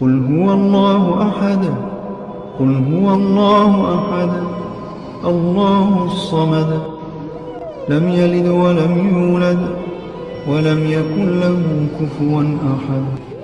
قل هو الله أحد. قل هو الله أحد. الله الصمد. لم يلد ولم يولد ولم يكن له كفوا أحد.